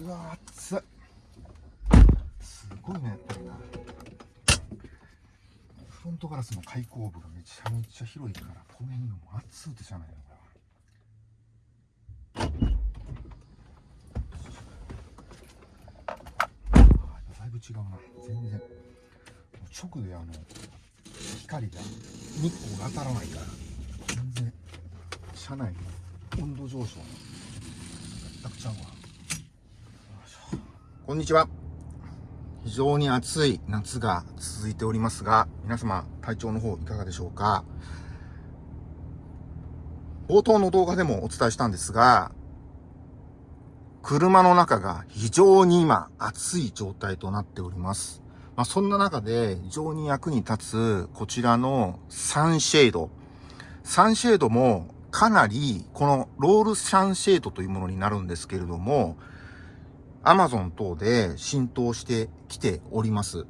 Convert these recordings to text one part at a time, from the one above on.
うわ熱いすごいねやっぱりな。フロントガラスの開口部がめちゃめちゃ広いからこの辺がもう熱うてじゃないのこれはあだいぶ違うな。全然。直であの光が日光が当たらないから全然。車内の温度上昇の。全くちゃうわ。こんにちは。非常に暑い夏が続いておりますが皆様体調の方いかがでしょうか？冒頭の動画でもお伝えしたんですが車の中が非常に今暑い状態となっております。まあ、そんな中で非常に役に立つこちらのサンシェード。サンシェードもかなりこのロールサンシェードというものになるんですけれども、Amazon 等で浸透してきております。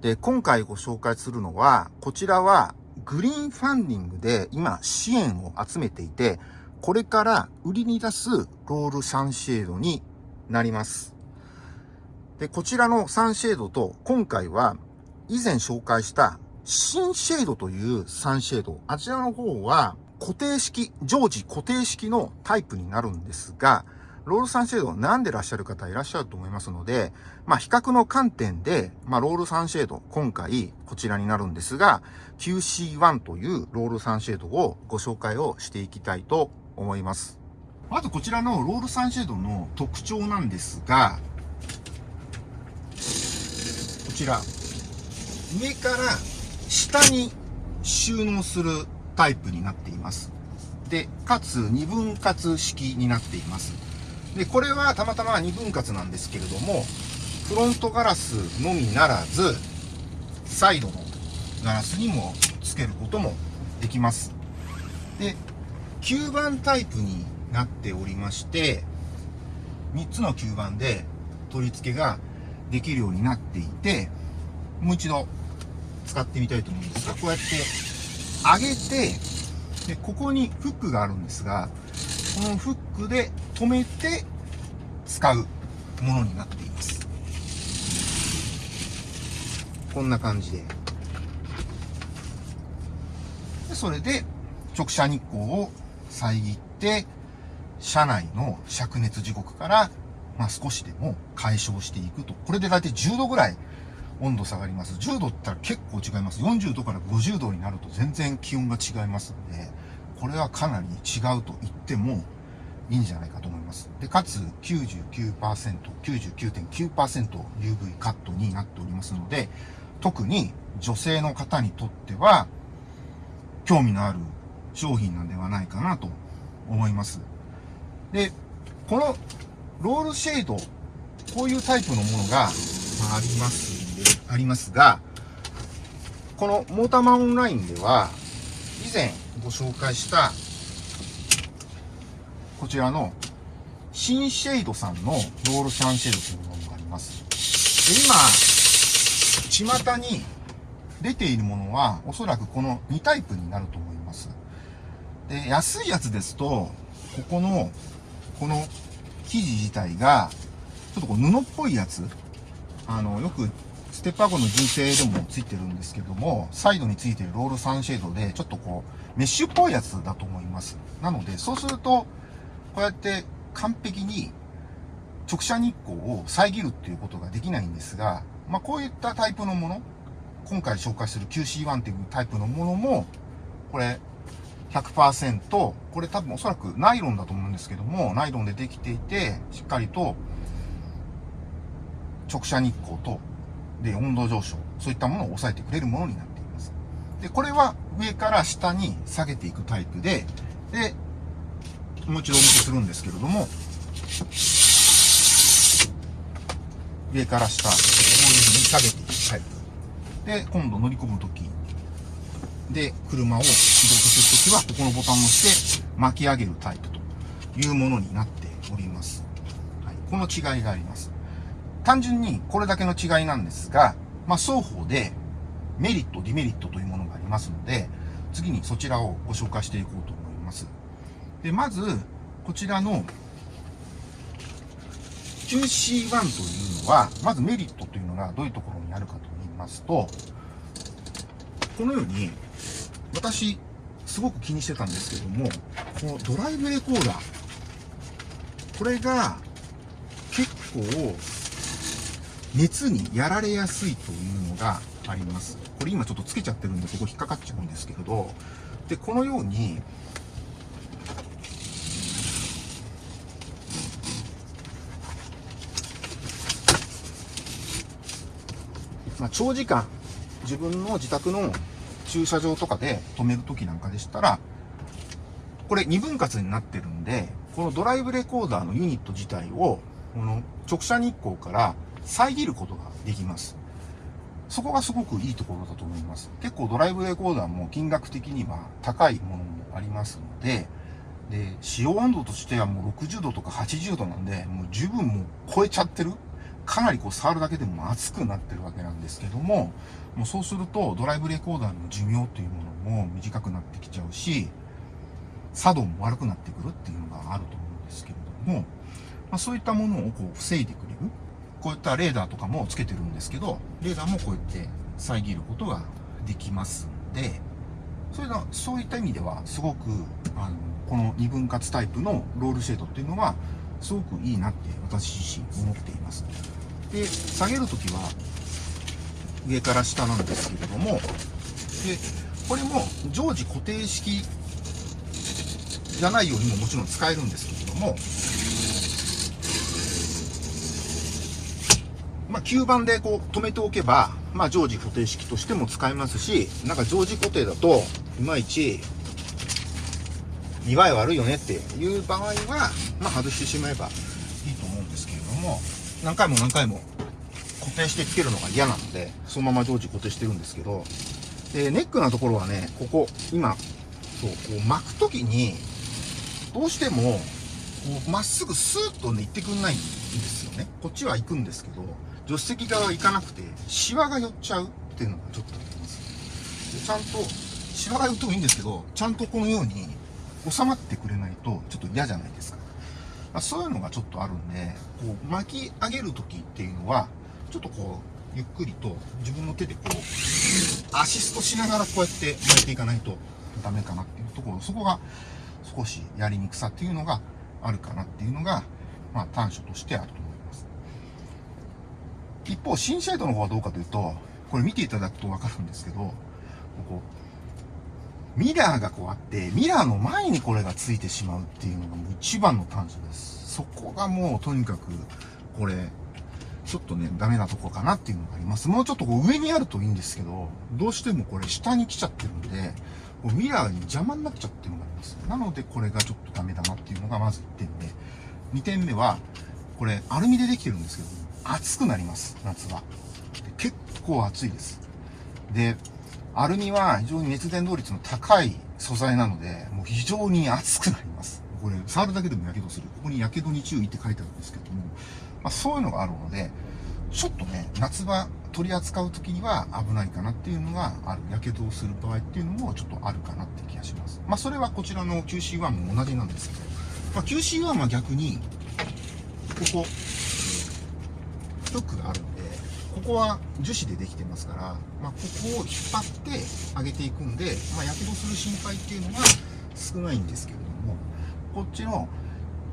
で、今回ご紹介するのは、こちらはグリーンファンディングで今支援を集めていて、これから売りに出すロールサンシェードになります。で、こちらのサンシェードと、今回は以前紹介した新シェードというサンシェード。あちらの方は固定式、常時固定式のタイプになるんですが、ロールサンシェードを悩んでらっしゃる方いらっしゃると思いますので、まあ比較の観点で、まあロールサンシェード、今回こちらになるんですが、QC1 というロールサンシェードをご紹介をしていきたいと思います。まずこちらのロールサンシェードの特徴なんですが、こちら上から下に収納するタイプになっていますでかつ2分割式になっていますでこれはたまたま2分割なんですけれどもフロントガラスのみならずサイドのガラスにもつけることもできます。で吸盤タイプになっておりまして3つの吸盤で取り付けができるようになっていて、もう一度使ってみたいと思うんですが、こうやって上げて、で、ここにフックがあるんですが、このフックで止めて使うものになっています。こんな感じで。でそれで直射日光を遮って、車内の灼熱時刻からまあ、少しでも解消していくと。これで大体10度ぐらい温度下がります。10度って言ったら結構違います。40度から50度になると全然気温が違いますので、これはかなり違うと言ってもいいんじゃないかと思います。で、かつ99%、99.9% UV カットになっておりますので、特に女性の方にとっては興味のある商品なんではないかなと思います。で、このロールシェード、こういうタイプのものが、まあ、ありますんで、ありますが、このモーターマンオンラインでは、以前ご紹介した、こちらの新シェードさんのロールシャンシェードというものがあります。で今、巷に出ているものは、おそらくこの2タイプになると思います。で、安いやつですと、ここの、この生地自体が、ちょっとこう布っぽいやつ、あの、よくステップアゴの純正でもついてるんですけども、サイドについてるロールサンシェードで、ちょっとこう、メッシュっぽいやつだと思います。なので、そうすると、こうやって完璧に直射日光を遮るっていうことができないんですが、まあ、こういったタイプのもの、今回紹介する QC1 っていうタイプのものも、これ、100%、これ多分おそらくナイロンだと思うんですけども、ナイロンでできていて、しっかりと直射日光と、で、温度上昇、そういったものを抑えてくれるものになっています。で、これは上から下に下げていくタイプで、で、もう一度お見せするんですけれども、上から下、こういうふうに下げていくタイプ。で、今度乗り込むときで、車を起動させるときは、ここのボタンを押して巻き上げるタイプというものになっております。はい、この違いがあります。単純にこれだけの違いなんですが、まあ、双方でメリット、デメリットというものがありますので、次にそちらをご紹介していこうと。で、まず、こちらの QC1 というのは、まずメリットというのがどういうところにあるかと言いますと、このように、私、すごく気にしてたんですけども、このドライブレコーダー、これが結構熱にやられやすいというのがあります。これ今ちょっとつけちゃってるんでそこ引っかかっちゃうんですけれど、で、このように、まあ、長時間自分の自宅の駐車場とかで止めるときなんかでしたら、これ2分割になってるんで、このドライブレコーダーのユニット自体を、この直射日光から遮ることができます。そこがすごくいいところだと思います。結構ドライブレコーダーも金額的には高いものもありますので、で、使用温度としてはもう60度とか80度なんで、もう十分もう超えちゃってるかなりこう触るだけでも熱くなってるわけなんですけども、もうそうするとドライブレコーダーの寿命というものも短くなってきちゃうし、作動も悪くなってくるっていうのがあると思うんですけれども、まあ、そういったものをこう防いでくれる。こういったレーダーとかもつけてるんですけど、レーダーもこうやって遮ることができますんで、それが、そういった意味では、すごく、あの、この二分割タイプのロールシェードっていうのは、すごくいいなって私自身思っています。で、下げるときは、上から下なんですけれども、で、これも常時固定式じゃないようにももちろん使えるんですけれども、まあ、吸盤でこう止めておけば、まあ、常時固定式としても使えますし、なんか常時固定だと、いまいち、見栄え悪いよねっていう場合は、まあ、外してしまえばいいと思うんですけれども、何回も何回も固定してつけるのが嫌なので、そのまま常時固定してるんですけど、で、ネックなところはね、ここ、今、そう、こう巻くときに、どうしても、こう、まっすぐスーッとね、行ってくんないんですよね。こっちは行くんですけど、助手席側行かなくて、シワが寄っちゃうっていうのがちょっとあります。でちゃんと、シワが寄ってもいいんですけど、ちゃんとこのように収まってくれないと、ちょっと嫌じゃない。まあ、そういうのがちょっとあるんで、こう巻き上げるときっていうのは、ちょっとこう、ゆっくりと自分の手でこう、アシストしながらこうやって巻いていかないとダメかなっていうところ、そこが少しやりにくさっていうのがあるかなっていうのが、まあ短所としてあると思います。一方、新シェードの方はどうかというと、これ見ていただくとわかるんですけど、ここ、ミラーがこうあって、ミラーの前にこれがついてしまうっていうのがもう一番の短所です。そこがもうとにかく、これ、ちょっとね、ダメなとこかなっていうのがあります。もうちょっとこう上にあるといいんですけど、どうしてもこれ下に来ちゃってるんで、こうミラーに邪魔になっちゃってるのがあります。なのでこれがちょっとダメだなっていうのがまず1点目。2点目は、これアルミでできてるんですけど、熱くなります、夏は。結構暑いです。で、アルミは非常に熱伝導率の高い素材なので、もう非常に熱くなります。これ、触るだけでも火傷する。ここに火傷に注意って書いてあるんですけども、まあ、そういうのがあるので、ちょっとね、夏場取り扱う時には危ないかなっていうのがある。火傷をする場合っていうのもちょっとあるかなって気がします。まあ、それはこちらの QC1 も同じなんですけど、まあ、QC1 は逆に、ここ、フックがあるんで、ここは樹脂でできてますから、まあ、ここを引っ張って上げていくんで、まあ、火傷する心配っていうのが少ないんですけれども、こっちの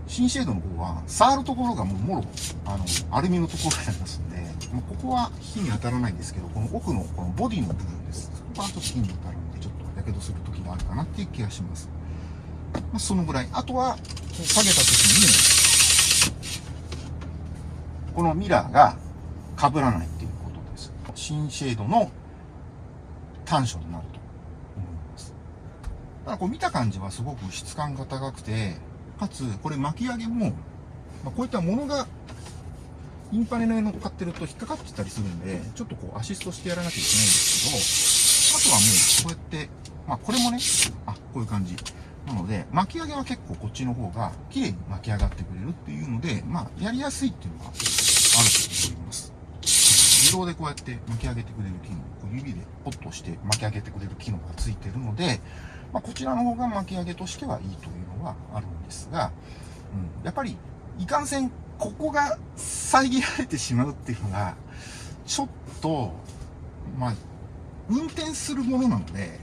新シェードの方は、触るところがもうもろ、あの、アルミのところになりますんで、まあ、ここは火に当たらないんですけど、この奥のこのボディの部分です。そこはちょっと火に当たるんで、ちょっと火傷する時があるかなっていう気がします。まあ、そのぐらい。あとは、こう下げた時に、このミラーが被らないっていうことです。新シェードの短所になると思います。ただこう見た感じはすごく質感が高くて、かつ、これ巻き上げも、まあ、こういったものが、インパネに乗っかってると引っかかってたりするんで、ちょっとこうアシストしてやらなきゃいけないんですけど、あとはもう、こうやって、まあこれもね、あ、こういう感じ。なので、巻き上げは結構こっちの方が綺麗に巻き上がってくれるっていうので、まあやりやすいっていうのがあると。自動でこうやって巻き上げてくれる機能、こう指でポッとして巻き上げてくれる機能がついてるので、まあ、こちらの方が巻き上げとしてはいいというのはあるんですが、うん、やっぱりいかんせんここが遮られてしまうっていうのが、ちょっと、まあ、運転するものなので、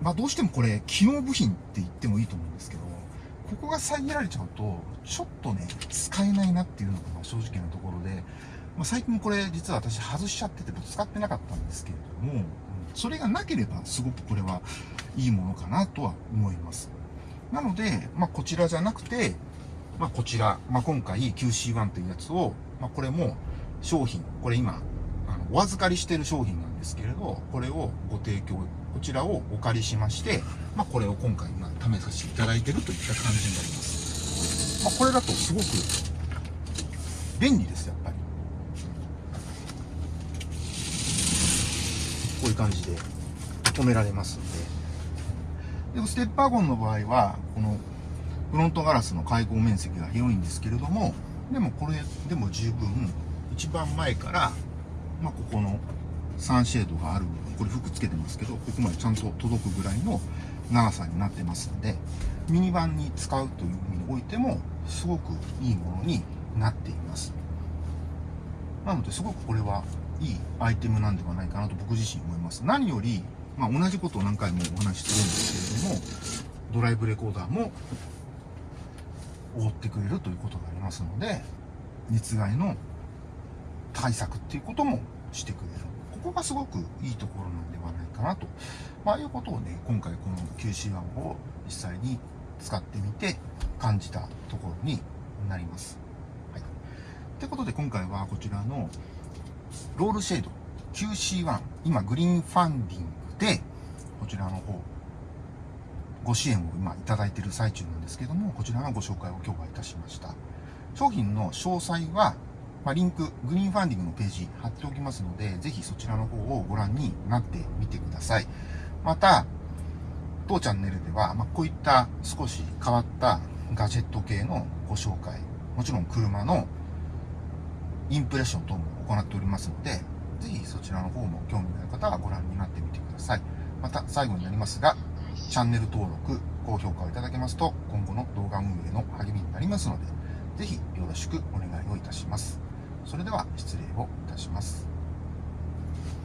まあどうしてもこれ、機能部品って言ってもいいと思うんですけど、ここが遮られちゃうと、ちょっとね、使えないなっていうのが正直なところで、まあ、最近これ実は私外しちゃってて使ってなかったんですけれども、それがなければすごくこれはいいものかなとは思います。なので、まあ、こちらじゃなくて、まあ、こちら、まあ、今回 QC1 というやつを、まあ、これも商品、これ今、あのお預かりしてる商品なんですけれど、これをご提供、こちらをお借りしまして、まあ、これを今回、ま、試させていただいてるといった感じになります。まあ、これだとすごく便利です、やっぱり。こういう感じで止められますんで。でもステッパーゴンの場合は、このフロントガラスの開口面積が広いんですけれども、でもこれでも十分、一番前から、まあ、ここのサンシェードがある部分、これ服つけてますけど、ここまでちゃんと届くぐらいの長さになってますんで、ミニバンに使うという意味においても、すごくいいものになっています。なので、すごくこれはいいアイテムなんではないかなと僕自身思います。何より、まあ、同じことを何回もお話ししてるんですけれども、ドライブレコーダーも覆ってくれるということがありますので、熱害の対策っていうこともしてくれる。ここがすごくいいところなんではないかなと、まあ、いうことをね、今回この QC1 を実際に使ってみて感じたところになります。はい。ということで今回はこちらのロールシェード QC1 今グリーンファンディングで、こちらの方、ご支援を今いただいている最中なんですけども、こちらのご紹介を今日はいたしました。商品の詳細は、まあ、リンク、グリーンファンディングのページ貼っておきますので、ぜひそちらの方をご覧になってみてください。また、当チャンネルでは、まあ、こういった少し変わったガジェット系のご紹介、もちろん車のインプレッション等も行っておりますので、ぜひそちらの方も興味のある方はご覧になってみてください。また最後になりますが、チャンネル登録、高評価をいただけますと、今後の動画運営の励みになりますので、ぜひよろしくお願いをいたします。それでは失礼をいたします。